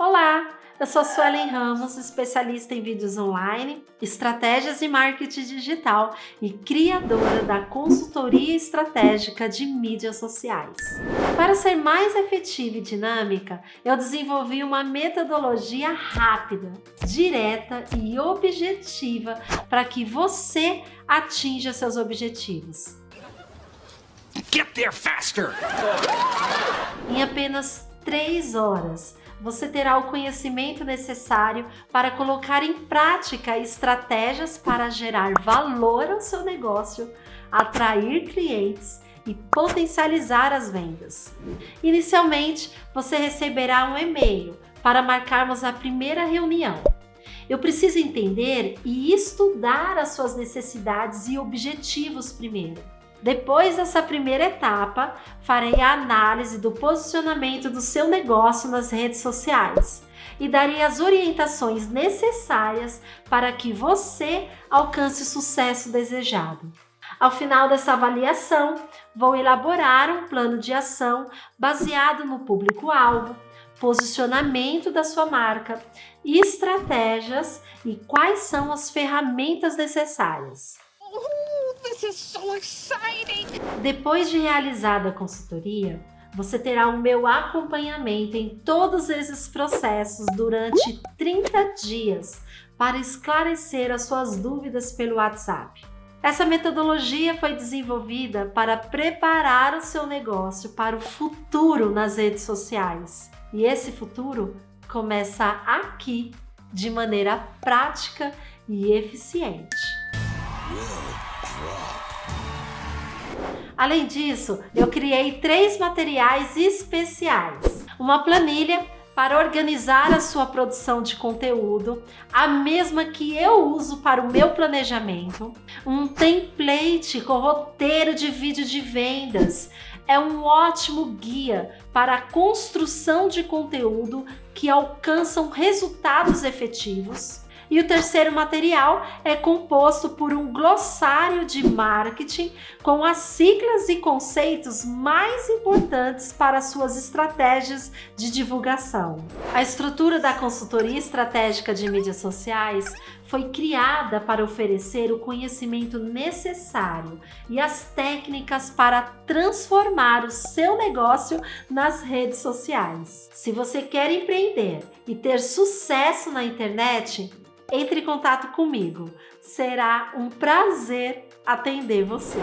Olá, eu sou Suelen Ramos, especialista em vídeos online, estratégias de marketing digital e criadora da consultoria estratégica de mídias sociais. Para ser mais efetiva e dinâmica, eu desenvolvi uma metodologia rápida, direta e objetiva para que você atinja seus objetivos. Get there faster! Em apenas 3 horas, você terá o conhecimento necessário para colocar em prática estratégias para gerar valor ao seu negócio, atrair clientes e potencializar as vendas. Inicialmente, você receberá um e-mail para marcarmos a primeira reunião. Eu preciso entender e estudar as suas necessidades e objetivos primeiro. Depois dessa primeira etapa, farei a análise do posicionamento do seu negócio nas redes sociais e darei as orientações necessárias para que você alcance o sucesso desejado. Ao final dessa avaliação, vou elaborar um plano de ação baseado no público-alvo, posicionamento da sua marca, estratégias e quais são as ferramentas necessárias. This is so exciting! Depois de realizada a consultoria, você terá o meu acompanhamento em todos esses processos durante 30 dias para esclarecer as suas dúvidas pelo WhatsApp. Essa metodologia foi desenvolvida para preparar o seu negócio para o futuro nas redes sociais. E esse futuro começa aqui, de maneira prática e eficiente. Além disso, eu criei três materiais especiais. Uma planilha para organizar a sua produção de conteúdo, a mesma que eu uso para o meu planejamento, um template com roteiro de vídeo de vendas, é um ótimo guia para a construção de conteúdo que alcançam resultados efetivos e o terceiro material é composto por um glossário de marketing com as siglas e conceitos mais importantes para suas estratégias de divulgação. A estrutura da consultoria estratégica de mídias sociais foi criada para oferecer o conhecimento necessário e as técnicas para transformar o seu negócio nas redes sociais. Se você quer empreender e ter sucesso na internet, entre em contato comigo. Será um prazer atender você.